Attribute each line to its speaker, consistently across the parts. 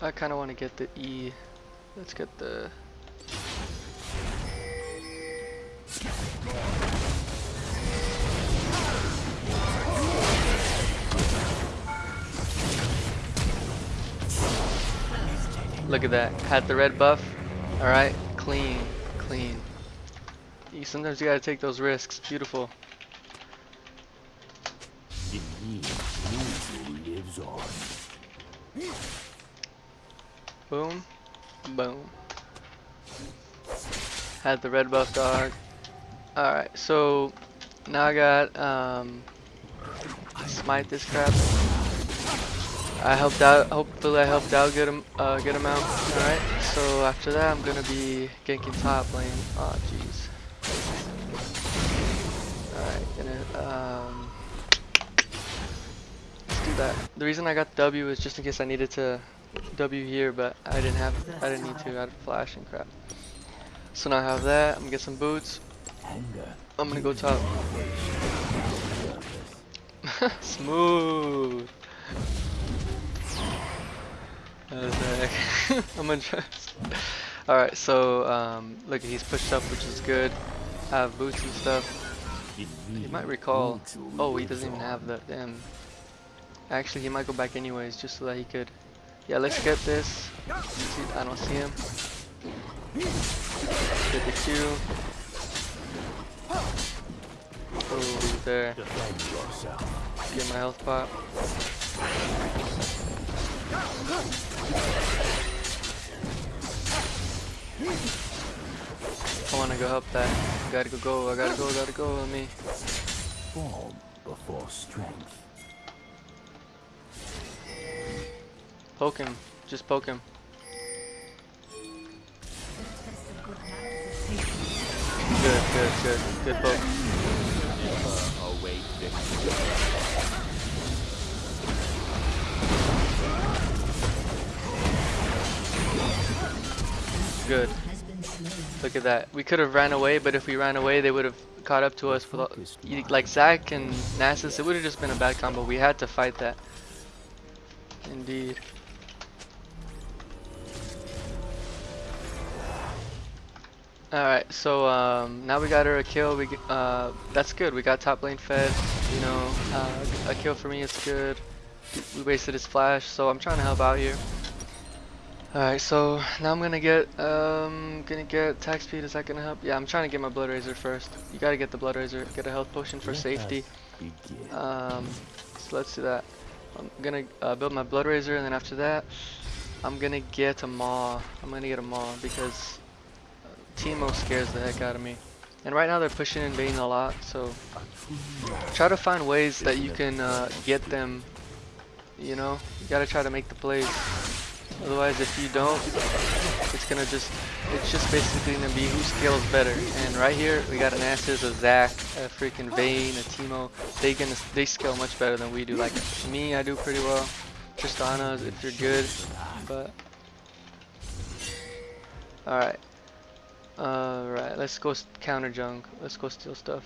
Speaker 1: I kind of want to get the E. Let's get the. Look at that. Had the red buff. Alright. Clean. Clean. Sometimes you gotta take those risks. Beautiful. Boom. Boom. Had the red buff dog. Alright, so now I got um smite this crap. I helped out hopefully I helped out get him uh get him out. Alright, so after that I'm gonna be ganking top lane. Oh jeez. Alright, gonna um let's do that. The reason I got W is just in case I needed to W here, but I didn't have, I didn't need to. I had flash and crap. So now I have that. I'm gonna get some boots. I'm gonna go top. Smooth. I'm try. Alright, so um, look, he's pushed up, which is good. I have boots and stuff. He might recall. Oh, he doesn't even have that. Damn. Actually, he might go back anyways, just so that he could. Yeah, let's get this. I don't see him. Get the Q. Oh, there. Get my health pop. I wanna go help that. Gotta go, go. I gotta go, gotta go with me.
Speaker 2: Form before strength.
Speaker 1: Poke him. Just poke him. Good, good, good. Good poke. Good. Look at that. We could have ran away, but if we ran away, they would have caught up to us. Like Zac and Nasus, it would have just been a bad combo. We had to fight that. Indeed. Alright, so um, now we got her a kill. We uh, that's good. We got top lane fed. You know, uh, a kill for me is good. We wasted his flash, so I'm trying to help out here. Alright, so now I'm gonna get um gonna get attack speed. Is that gonna help? Yeah, I'm trying to get my blood razor first. You gotta get the blood razor. Get a health potion for safety. Um, so let's do that. I'm gonna uh, build my blood razor, and then after that, I'm gonna get a maw. I'm gonna get a maw because Teemo scares the heck out of me. And right now they're pushing in Vayne a lot, so try to find ways that you can uh, get them. You know, you gotta try to make the plays. Otherwise, if you don't, it's gonna just, it's just basically gonna be who scales better. And right here, we got an Nasus, a Zac, a freaking Vayne, a Teemo. They gonna, they scale much better than we do. Like me, I do pretty well. Tristana, if you're good, but. Alright. Uh, Alright, let's go counter junk. Let's go steal stuff.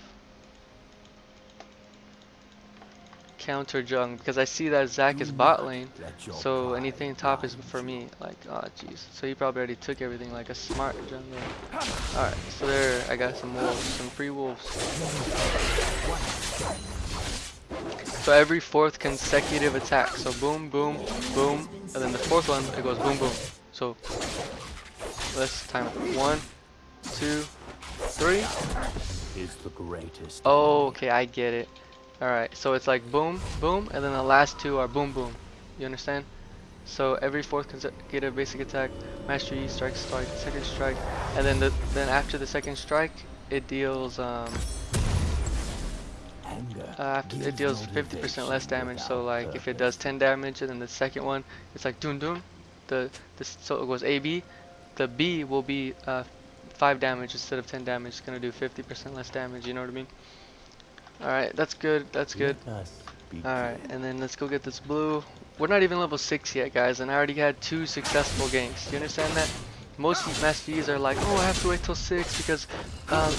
Speaker 1: Counter junk, because I see that Zac is bot lane. So anything top is for me. Like, oh jeez. So he probably already took everything like a smart jungler. Alright, so there I got some wolves, some free wolves. So every fourth consecutive attack. So boom, boom, boom, and then the fourth one it goes boom, boom. So let's time it. One, two, three.
Speaker 2: Is the greatest.
Speaker 1: Oh, okay, I get it. Alright, so it's like boom, boom, and then the last two are boom, boom. You understand? So every fourth consecutive basic attack, master E, strike, strike, second strike, and then the then after the second strike, it deals um
Speaker 2: Anger.
Speaker 1: uh, after it deals 50% less damage. So like if it does 10 damage, and then the second one, it's like doom doom. The this so it goes A B, the B will be uh, five damage instead of 10 damage. It's gonna do 50% less damage. You know what I mean? All right, that's good. That's good.
Speaker 2: Let us begin.
Speaker 1: Alright, and then let's go get this blue. We're not even level 6 yet, guys, and I already had two successful games. Do you understand that? Most Master Ys are like, oh, I have to wait till 6 because um,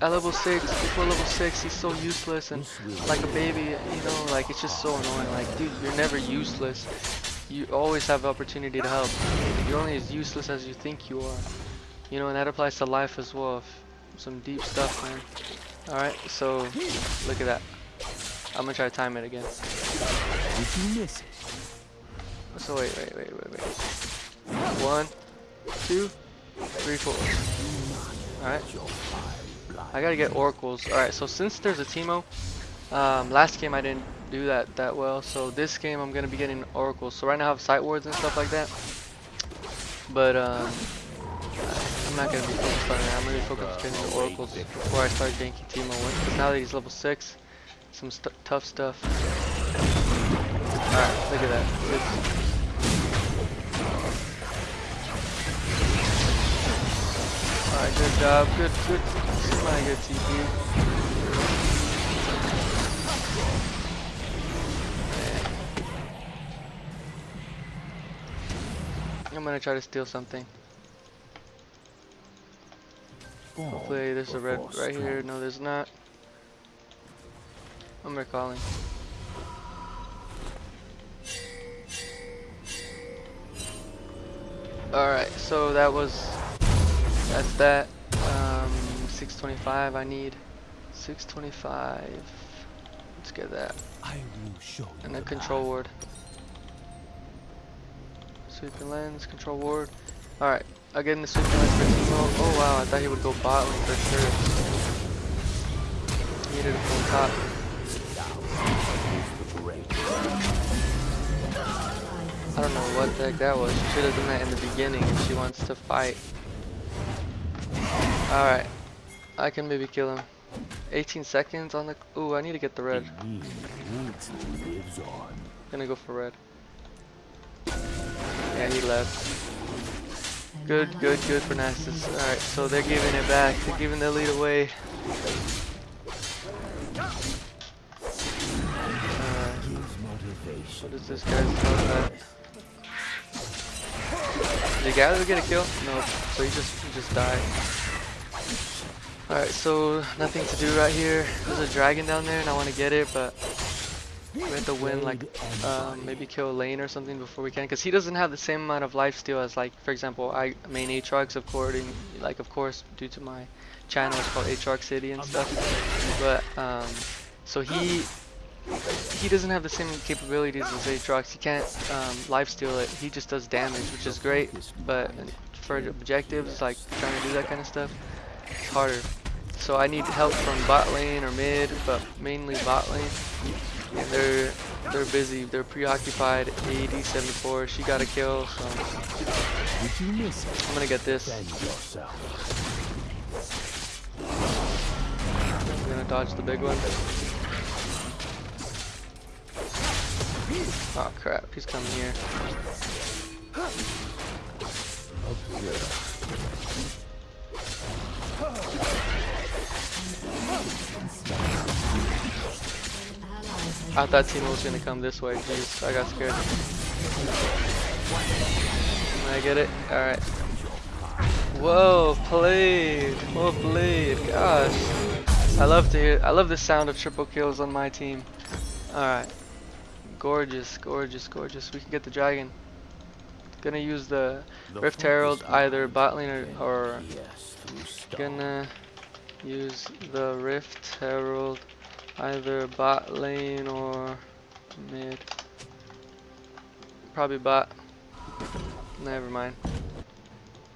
Speaker 1: at level 6, before level 6, he's so useless and like a baby, you know, like it's just so annoying. Like, dude, you're never useless. you always have opportunity to help. You're only as useless as you think you are. You know, and that applies to life as well. Some deep stuff, man. Alright, so look at that. I'm gonna try to time it again.
Speaker 2: Did you miss it?
Speaker 1: So wait, wait, wait, wait, wait. One, two, three, four. Alright.
Speaker 2: Your fire blind.
Speaker 1: I gotta get oracles. Alright, so since there's a Teemo, um, last game I didn't do that that well, so this game I'm gonna be getting oracles. So right now I have sight wards and stuff like that, but um, I'm not gonna be focused on that. I'm gonna be focused on getting the oracles before I start ganking Teemo. Because now that he's level six, some stu tough stuff. Alright, look at that. It's- Alright, good job. Good, good. My good TP. I'm gonna try to steal something. Hopefully there's a red right here. No, there's not. I'm recalling. Alright, so that was that's that. Um 625 I need 625. Let's get that.
Speaker 2: I will show you
Speaker 1: And a control ward. Sweeping lens, control ward. Alright, I'll get in the lens for Teemo. Oh wow, I thought he would go bot lane for sure. He Needed a full top. I don't know what the heck that was. She should have done that in the beginning if she wants to fight. Alright, I can maybe kill him. 18 seconds on the. Ooh, I need to get the red. Gonna go for red. Yeah, he left. Good, good, good for Nasus. Alright, so they're giving it back. They're giving the lead away.
Speaker 2: Motivation.
Speaker 1: what is this guy's about? Did Gather get a kill? No, so he just he just died. Alright, so nothing to do right here. There's a dragon down there and I want to get it, but we have to win like um, maybe kill Lane or something before we can, because he doesn't have the same amount of life steal as like, for example, I main Aatrox, of course, like of course, due to my channel, it's called Aatrox City and stuff. But um, so he he doesn't have the same capabilities as Aatrox. He can't um, life steal it. He just does damage, which is great. But for objectives, like trying to do that kind of stuff, it's harder. So I need help from bot lane or mid, but mainly bot lane. And they're they're busy. They're preoccupied. AD 74. She got a kill, so
Speaker 2: Did you miss it?
Speaker 1: I'm gonna get this. I'm gonna dodge the big one. Oh crap, he's coming here.
Speaker 2: Observe.
Speaker 1: I thought Teemo was gonna come this way. Jeez, I got scared. Can I get it? Alright. Whoa, played. Well oh, played. Gosh. I love to hear I love the sound of triple kills on my team. Alright. Gorgeous, gorgeous, gorgeous. We can get the dragon. Gonna use the
Speaker 2: The
Speaker 1: Rift Herald either bot lane or, or gonna use the Rift Herald either bot lane or mid. Probably bot. Never mind.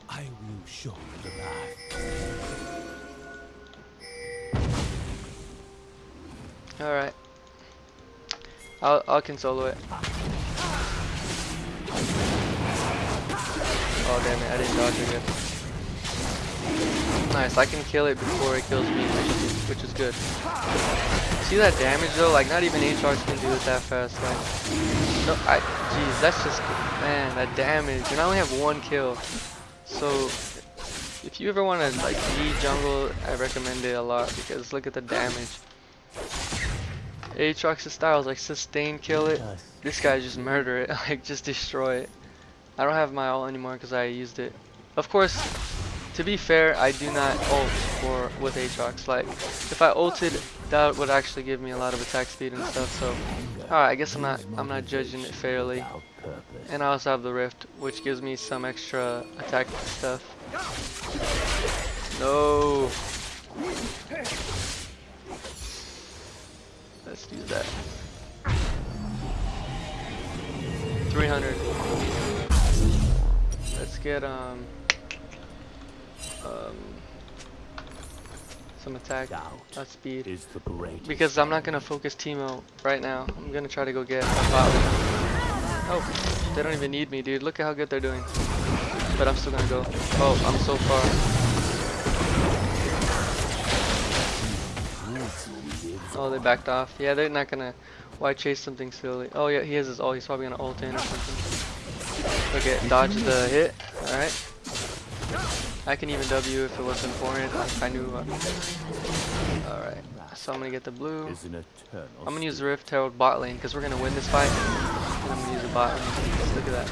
Speaker 2: I will show you the path.
Speaker 1: Alright. I'll I'll can solo it. Oh damn it, I didn't dodge good. Nice, I can kill it before it kills me, which is, which is good. See that damage though? Like not even Aatrox can do it that fast. Like, no, I, jeez, that's just, man, that damage. And I only have one kill. So, if you ever want to like be jungle, I recommend it a lot because look at the damage. Aatrox's style is like sustain kill it. This guy just murder it, like just destroy it. I don't have my ult anymore because I used it. Of course, to be fair, I do not ult for with Aatrox. Like, if I ulted, that would actually give me a lot of attack speed and stuff. So, alright, I guess I'm not I'm not judging it fairly. And I also have the rift, which gives me some extra attack stuff. No. Let's do that. 300. Let's get um um some attack, not speed.
Speaker 2: is the.
Speaker 1: Because I'm not gonna focus Teemo right now. I'm gonna try to go get. Oh, they don't even need me, dude. Look at how good they're doing. But I'm still gonna go. Oh, I'm so far. Oh, they backed off. Yeah, they're not gonna. Why chase something silly? Oh yeah, he has his ult. He's probably gonna ult in or something. Okay, dodge the hit. All right. I can even W if it was important. If I knew. Uh, all right. So I'm gonna get the blue.
Speaker 2: is an eternal.
Speaker 1: I'm gonna use the Rift Herald bot lane because we're gonna win this fight. And I'm gonna use the bot lane. Look at that.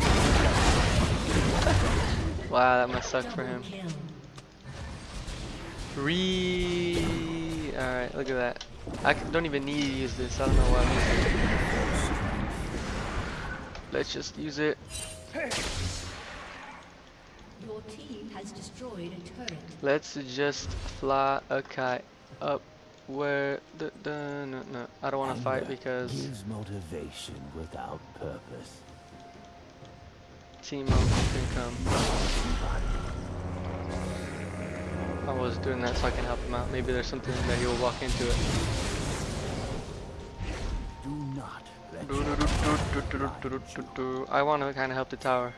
Speaker 1: wow, that must suck for him. Re. Alright, look at that. I c- don't even need to use this. I don't know why I'm using it. Let's just use it.
Speaker 3: Your team has destroyed a turret.
Speaker 1: Let's just fly a kite up where the, no, no. I don't want to fight because
Speaker 2: gives motivation without purpose.
Speaker 1: Team up can come. I was doing that so I can help him out. Maybe there's something that he'll walk into it.
Speaker 2: Do not
Speaker 1: do, do, do, I want to kind of help the tower.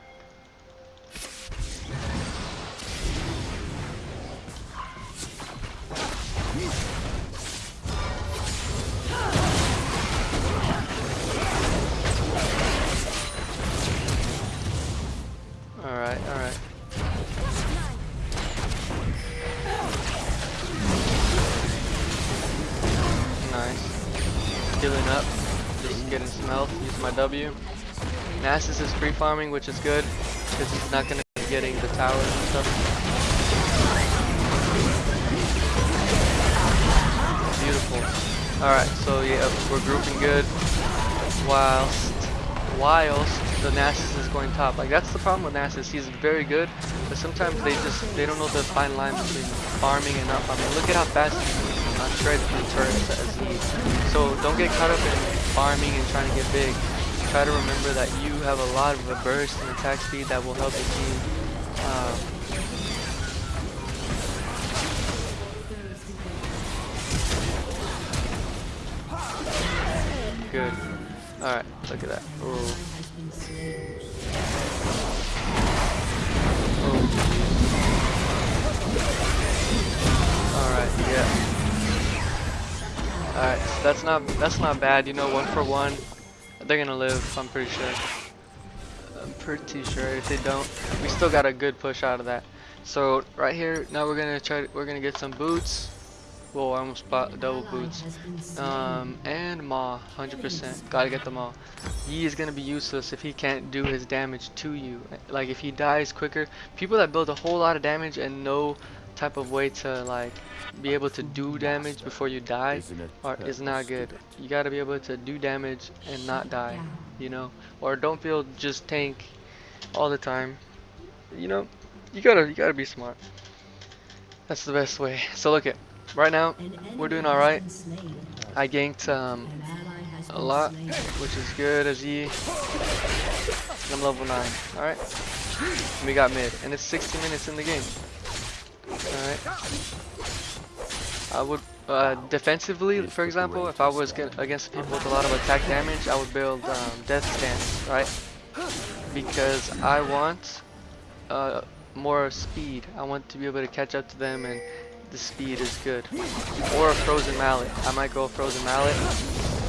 Speaker 1: My W. Nasus is free farming, which is good. Because he's not going to be getting the towers and stuff. Beautiful. Alright, so yeah, we're grouping good. Whilst, whilst the Nasus is going top. Like that's the problem with Nasus. He's very good, but sometimes they just they don't know the fine line between farming and not farming. Look at how fast he uh, shreds through turrets as he. So don't get caught up in farming and trying to get big. Try to remember that you have a lot of a burst and attack speed that will help your team. Um, good. Alright, look at that.
Speaker 3: Has.
Speaker 1: Alright, yeah. Alright, so that's not that's not bad, you know, one for one. They're gonna live, I'm pretty sure. I'm pretty sure if they don't, we still got a good push out of that. So right here, now we're gonna try we're gonna get some boots. Whoa, I almost bought double boots.
Speaker 3: Has been slain.
Speaker 1: Um, and Ma, 100%. Gotta get the all. Yi is gonna be useless if he can't do his damage to you. Like if he dies quicker, people that build a whole lot of damage and no type of way to like be able to do damage before you die
Speaker 2: or an
Speaker 1: is not good. You gotta be able to do damage and not die, you know? Or don't feel just tank all the time. You know, you gotta you gotta be smart. That's the best way. So look at right now we're doing alright. I ganked um
Speaker 3: An ally has
Speaker 1: a lot, which is good as Yi. I'm level 9, alright? We got mid, and it's 60 minutes in the game. Alright. I would, uh, defensively, for example, if I was against people with a lot of attack damage, I would build um, Death's Dance, right? Because I want uh, more speed. I want to be able to catch up to them, and the speed is good. Or a Frozen Mallet. I might go Frozen Mallet.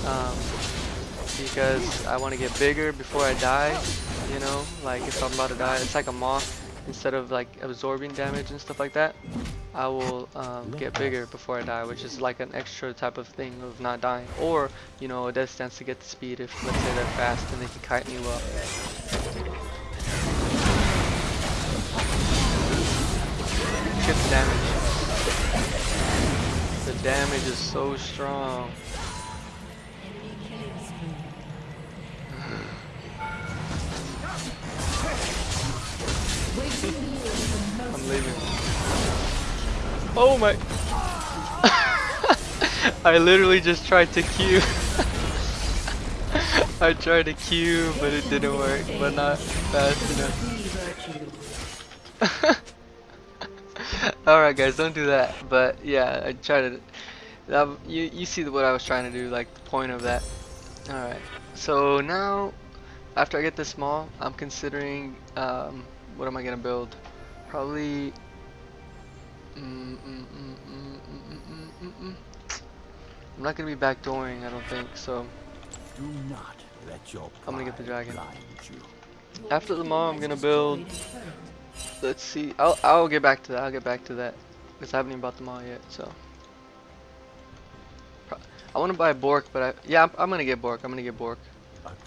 Speaker 1: Um, because I want to get bigger before I die, you know, like if I'm about to die, it's like a moth, instead of like absorbing damage and stuff like that, I will um, get bigger before I die, which is like an extra type of thing of not dying, or, you know, a Death's Dance to get the speed if, let's say they're fast and they can kite me well. The damage. The damage is so strong. I'm leaving. Oh my! I literally just tried to queue. I tried to queue, but it didn't work, but not fast enough. Alright guys, don't do that. But yeah, I tried to. You you see what I was trying to do, like the point of that. Alright, so now after I get this small, I'm considering um, what am I gonna build? Probably. Mm mm mm, mm, mm, mm, I'm not gonna be backdooring. I don't think so.
Speaker 2: Do not let your
Speaker 1: I'm gonna get the dragon. After the mom, I'm gonna build. Let's see. I'll I'll get back to that. I'll get back to that because I haven't even bought the mall yet. So. I want to buy Bork, but I yeah I'm, I'm gonna get Bork. I'm gonna get Bork.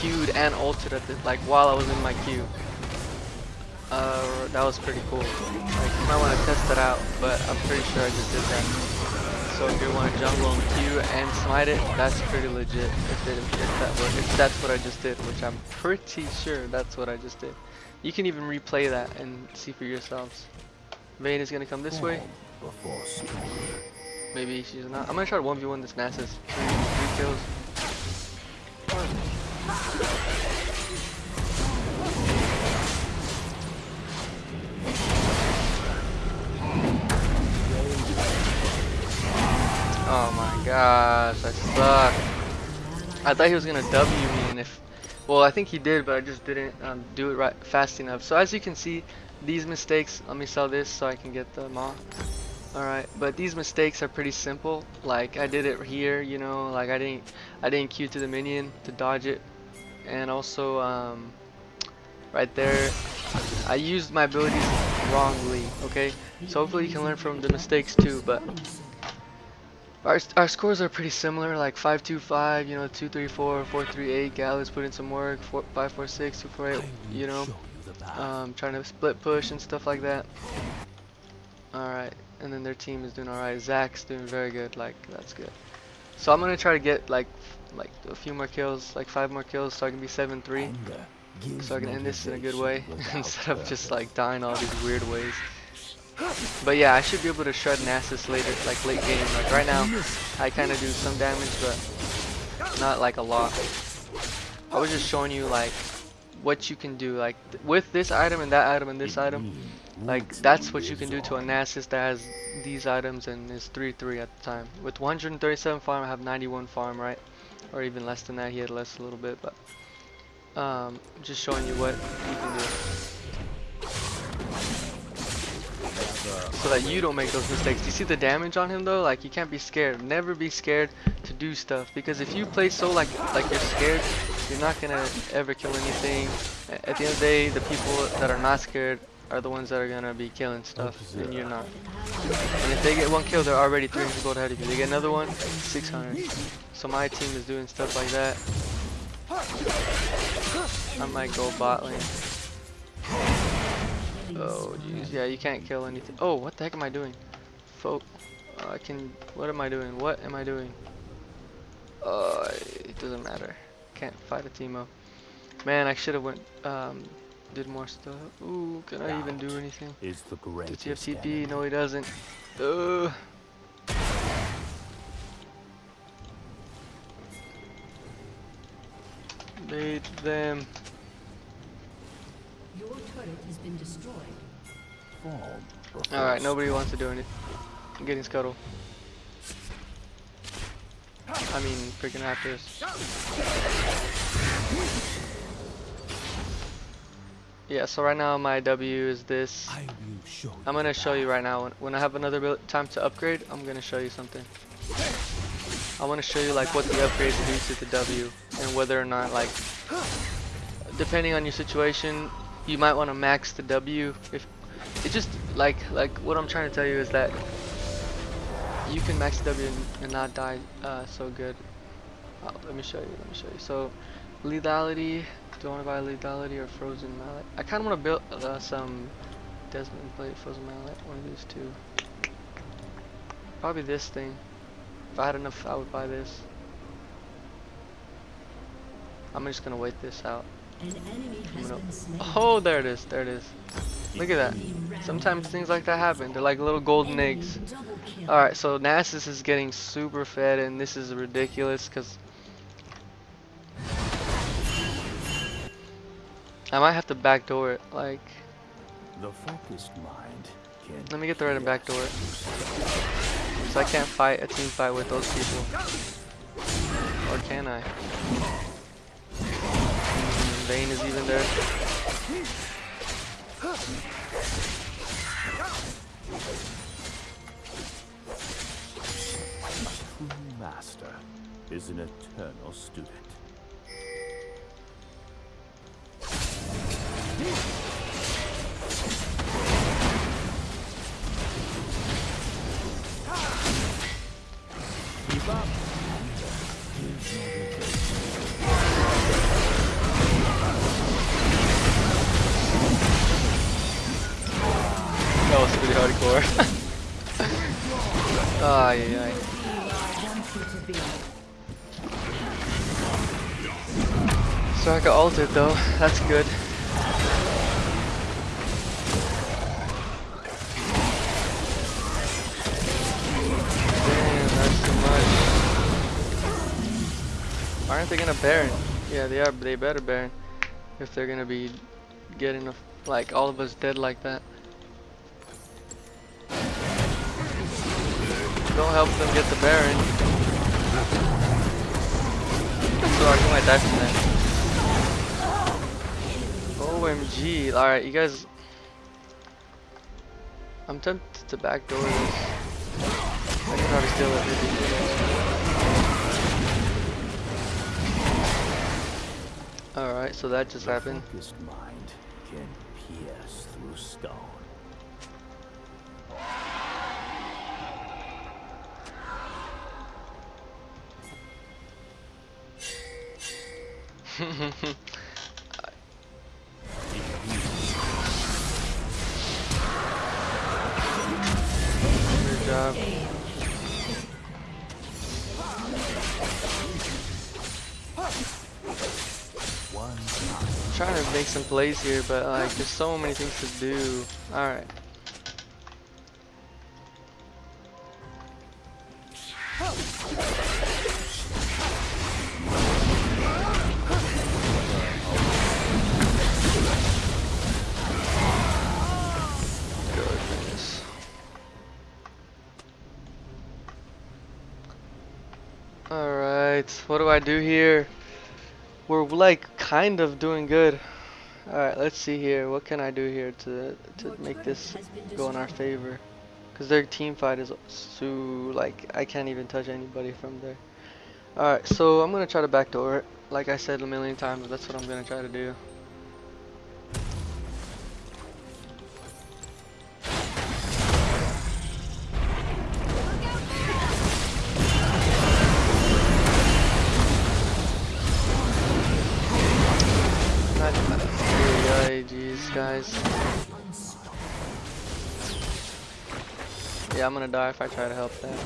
Speaker 1: queued and ulted at the, like while I was in my queue. Uh, that was pretty cool. Like, you might want to test that out, but I'm pretty sure I just did that. So if you want to jungle and queue and smite it, that's pretty legit. If, it, if that works, if that's what I just did, which I'm pretty sure that's what I just did. You can even replay that and see for yourselves. Vayne is gonna come this way. Maybe she's not. I'm gonna try to 1v1 this Nasus. Three, three kills. Gosh, I suck. I thought he was gonna W me, and if, well, I think he did, but I just didn't um, do it right fast enough. So as you can see, these mistakes. Let me sell this so I can get the maw. Alright, but these mistakes are pretty simple. Like I did it here, you know, like I didn't I didn't queue to the minion to dodge it. And also um right there I used my abilities wrongly, okay? So hopefully you can learn from the mistakes too, but our, our scores are pretty similar, like 525, you know, 234, 438, Gallus put in some work, 4, 546, 248,
Speaker 2: I
Speaker 1: you know,
Speaker 2: show you the path.
Speaker 1: um, trying to split push and stuff like that. Alright, and then their team is doing alright. Zac's doing very good, like, that's good. So I'm gonna try to get, like, like a few more kills, like five more kills, so I can be 7-3. So I can end this in a good way, instead of just, like, dying all these weird ways. But yeah, I should be able to shred Nasus later, like late game. Like right now, I kind of do some damage, but not like a lot. I was just showing you like what you can do, like th- with this item and that item and this item. Like that's what you can do to a Nasus that has these items and is 3-3 at the time. With 137 farm, I have 91 farm, right? Or even less than that. He had less a little bit, but um, just showing you what you can do. So that you don't make those mistakes. Do you see the damage on him though? Like you can't be scared. Never be scared to do stuff because if you play so like like you're scared, you're not gonna ever kill anything. At the end of the day, the people that are not scared are the ones that are gonna be killing stuff, and you're not. And if they get one kill, they're already 300 gold ahead of you. They get another one, 600. So my team is doing stuff like that. I might go bot lane. Oh jeez, yeah, you can't kill anything. Oh, what the heck am I doing? Folk, uh, I can. What am I doing? What am I doing? Uh, it doesn't matter. Can't fight a Teemo. Man, I should have went. Um, did more stuff. Ooh, can I even do anything?
Speaker 2: is the
Speaker 1: Does he have TP?
Speaker 2: enemy.
Speaker 1: No, he doesn't. Ugh. Made them.
Speaker 3: Your turret has been destroyed.
Speaker 2: Form before
Speaker 1: Alright, nobody wants to do anything. I'm getting scuttle. I mean, freaking raptors. Yeah, so right now my W is this.
Speaker 2: I will show you
Speaker 1: I'm gonna show you right now. When, when I have another time to upgrade, I'm gonna show you something. I want to show you like what the upgrades do to the W and whether or not like, depending on your situation, you might want to max the W. If it just like like what I'm trying to tell you is that you can max the W and, not die uh, so good. Uh, let me show you. Let me show you. So lethality. Do I want to buy lethality or frozen mallet? I kind of want to build uh, some Dead Man's Plate frozen mallet. One of these two. Probably this thing. If I had enough, I would buy this. I'm just gonna wait this out.
Speaker 3: An enemy
Speaker 1: I'm
Speaker 3: has
Speaker 1: gonna-
Speaker 3: been slain.
Speaker 1: Oh, there it is. There it is. Look at that. Sometimes things like that happen. They're like little golden eggs. Alright, so Nasus is getting super fed and this is ridiculous because I might have to backdoor it. Like,
Speaker 2: The focused mind can
Speaker 1: let me get the right and backdoor it. So I can't fight a team fight with those people. Or can I? Vayne is even there.
Speaker 2: master is an eternal student.
Speaker 1: So I got ulted though, that's good. Damn, that's too much. Aren't they gonna Baron? Yeah, they are, they better Baron. If they're gonna be getting a, like all of us dead like that. Don't help them get the Baron. So I might die from that. OMG. Alright, you guys. I'm tempted to backdoor this. I can probably steal it. Alright, so that just happened.
Speaker 2: focused mind can pierce through stone.
Speaker 1: I'm trying to make some plays here, but like there's so many things to do. Alright. Goodness. What do I do here? We're like kind of doing good. Alright, let's see here. What can I do here to to make this go in our favor? Cause their team fight is so like I can't even touch anybody from there. Alright, so I'm gonna try to backdoor it. Like I said a million times, that's what I'm gonna try to do. Guys. Yeah, I'm gonna die if I try to help that.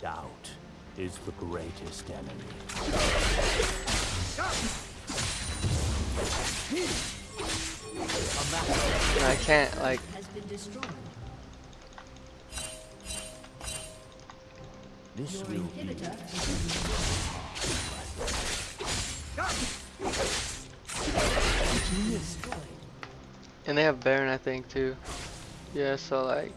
Speaker 2: Doubt is the greatest enemy.
Speaker 1: Can't like
Speaker 3: Has been destroyed.
Speaker 2: This will be
Speaker 3: inhibitor has been destroyed.
Speaker 1: And they have Baron, I think, too. Yeah, so like,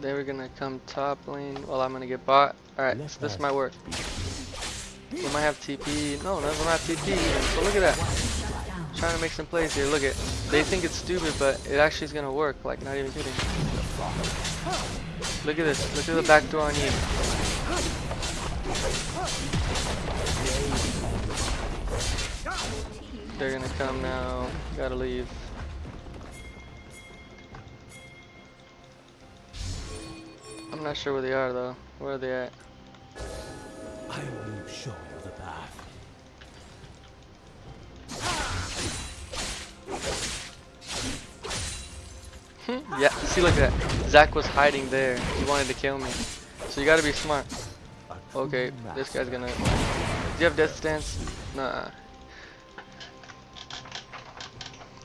Speaker 1: they were gonna come top lane while I'm gonna get bot. Alright, so this might work. We might have TP. No, them have TP even. So look at that. Trying to make some plays here. Look at, they think it's stupid, but it actually is gonna work. Like, not even kidding. Look at this. Look at the back door on you. They're gonna come now. Gotta leave. I'm not sure where they are though. Where are they at?
Speaker 2: Mm-hmm.
Speaker 1: yeah, see look at that. Zac was hiding there. He wanted to kill me. So you gotta be smart. Okay, this guy's gonna... Do you have Death's Dance? Nah.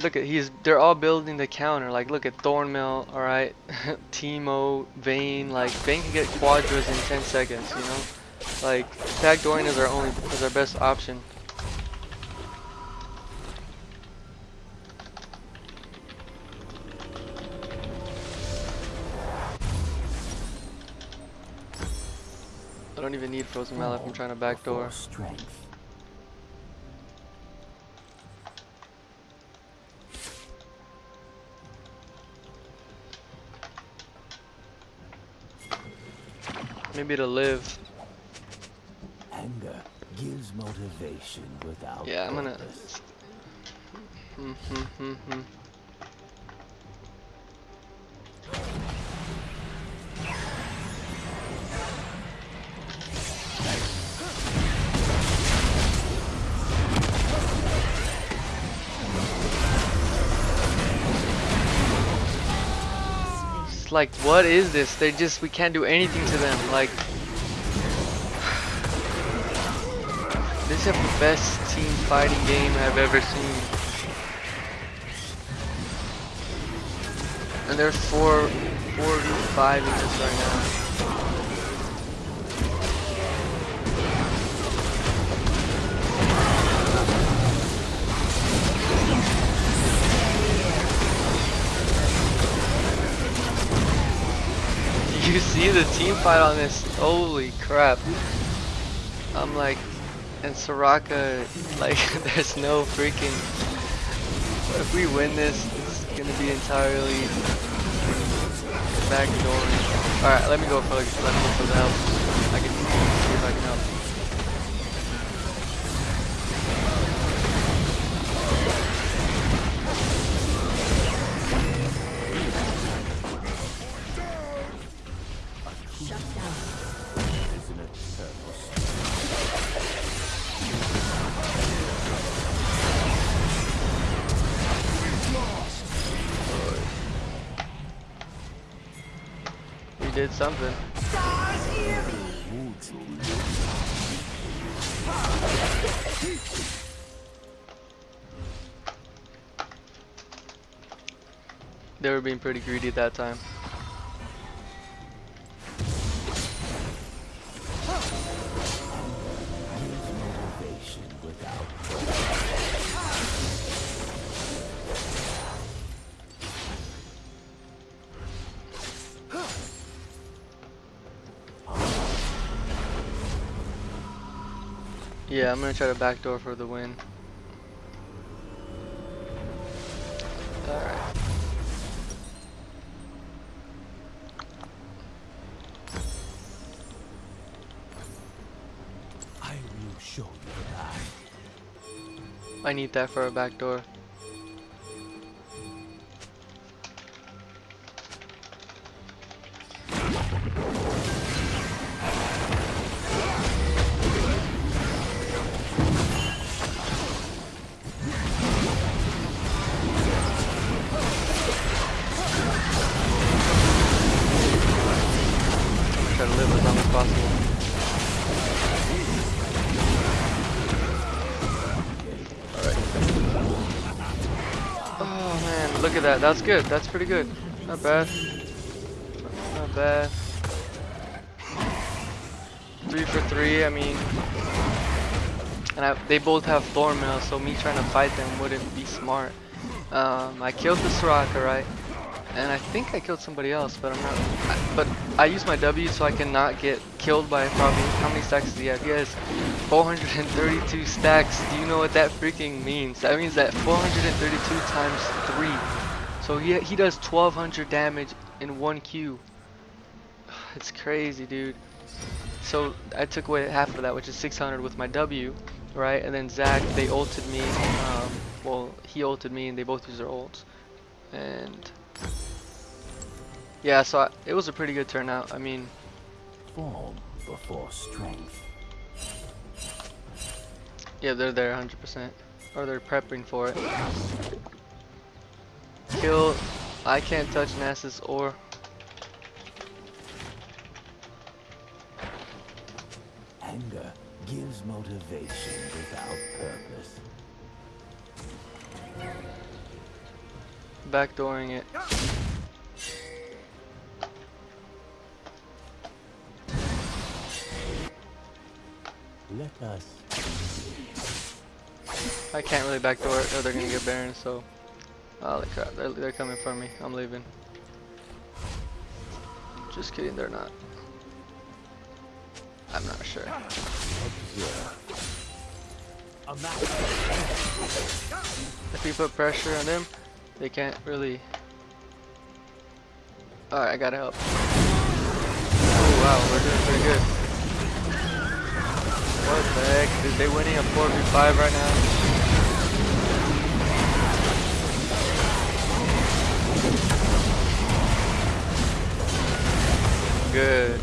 Speaker 1: Look at, he's, they're all building the counter. Like, look at Thornmail, alright? Teemo, Vayne, like, Vayne can get quadras in 10 seconds, you know? Like, backdooring is our only, is our best option. I don't even need frozen mallet if I'm trying to backdoor.
Speaker 2: Strength.
Speaker 1: Maybe to live.
Speaker 2: Anger gives motivation without
Speaker 1: Yeah, I'm gonna.
Speaker 2: purpose.
Speaker 1: Hmm, hmm, hmm, Like, what is this? They just, we can't do anything to them. Like, this is the best team fighting game I've ever seen. And there's four, four v in this right now. See the team fight on this? Holy crap. I'm like, and Soraka, like, there's no freaking. If we win this, it's gonna be entirely backdooring. Alright, let me go for, let me go for the help. I can see if I can help. Something.
Speaker 2: Would you
Speaker 1: They were being pretty greedy at that time. Yeah, I'm gonna try to backdoor for the win. Alright.
Speaker 2: I will show you.
Speaker 1: I need that for a backdoor. Look at that. That's good. That's pretty good. Not bad. Not bad. Three for three, I mean. And I, they both have Thornmail, so me trying to fight them wouldn't be smart. Um, I killed the Soraka, right? And I think I killed somebody else, but I'm not. I, but I use my W so I cannot get killed by probably. How many stacks does he have? Has 432 stacks. Do you know what that freaking means? That means that 432 times 3. So he, he does 1200 damage in one Q. It's crazy, dude. So I took away half of that, which is 600 with my W, right? And then Zac, they ulted me. Um, well, he ulted me, and they both used their ults. And yeah, so I, it was a pretty good turnout. I mean,
Speaker 2: Form before strength.
Speaker 1: Yeah, they're there 100%, or they're prepping for it. Kill. I can't touch Nasus or
Speaker 2: Anger gives motivation without purpose.
Speaker 1: backdooring it.
Speaker 2: Let us
Speaker 1: I can't really backdoor it or they're gonna get Baron, so. Holy crap, they're, they're coming for me. I'm leaving. Just kidding, they're not. I'm not sure. If we put pressure on them, they can't really. Alright, I gotta help. Oh wow, we're doing pretty good. What the heck? Is they winning a 4v5 right now? Good.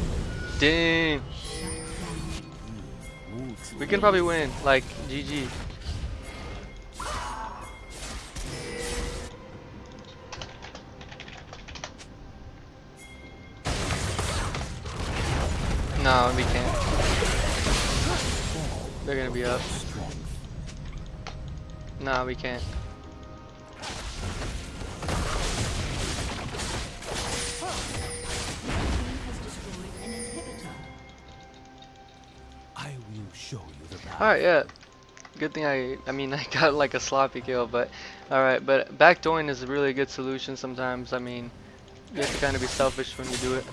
Speaker 1: Dang. We can probably win. Like, GG. No, we can't. They're gonna be up. No, we can't. Alright, yeah. Good thing I, I mean, I got like a sloppy kill, but alright. But backdooring is a really good solution sometimes. I mean, you have to kind of be selfish when you do it.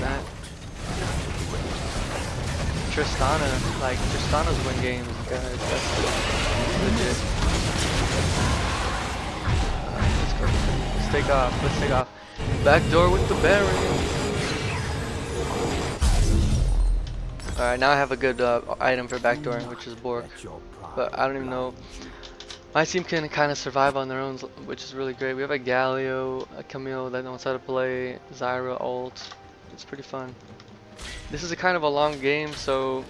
Speaker 1: That. Tristana, like, Tristana's win games, guys. That's legit. Uh, let's go. Let's take off. Let's take off. Backdoor with the Baron. Alright, now I have a good uh, item for backdooring, which is Bork. But I don't even know. My team can kind of survive on their own, which is really great. We have a Galio, a Camille that knows how to play, Zyra ult. It's pretty fun. This is a kind of a long game, so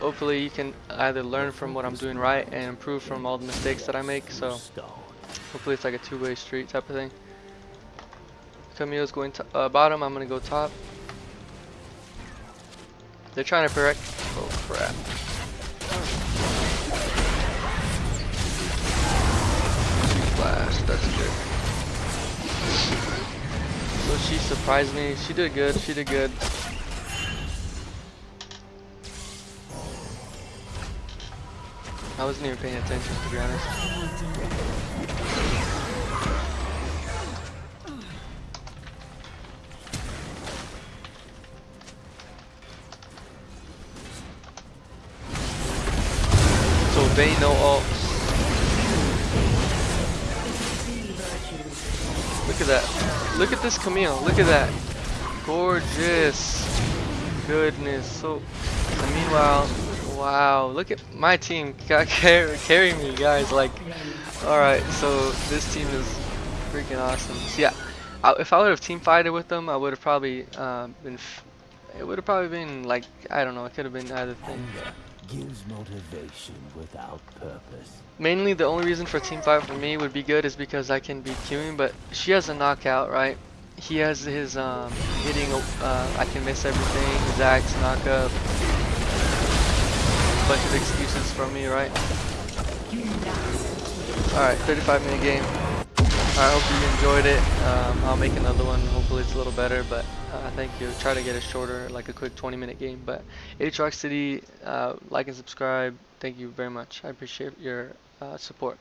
Speaker 1: hopefully you can either learn from what I'm doing right and improve from all the mistakes that I make. So hopefully it's like a two-way street type of thing. Camille's going to uh, bottom. I'm gonna go top. They're trying to correct. Oh crap. Flashed. That's good. So she surprised me. She did good. She did good. I wasn't even paying attention to be honest. They know all. Look at that. Look at this Camille. Look at that. Gorgeous. Goodness. So, meanwhile, wow. Look at my team. Got carry, me, guys. Like, alright. So, this team is freaking awesome. So, yeah. I, if I would have team fighted with them, I would have probably uh, been. It would have probably been like I don't know. It could have been either thing.
Speaker 2: Gives motivation without purpose.
Speaker 1: Mainly the only reason for team fight for me would be good is because I can be queuing, but she has a knockout, right? He has his um, hitting, uh, I can miss everything, Zac's knockup. Bunch of excuses from me, right? Alright, 35 minute game. I hope you enjoyed it. Um, I'll make another one. Hopefully it's a little better, but uh, thank you. Try to get it shorter, like a quick 20 minute game. But Aatrox City, uh, like and subscribe. Thank you very much. I appreciate your uh, support.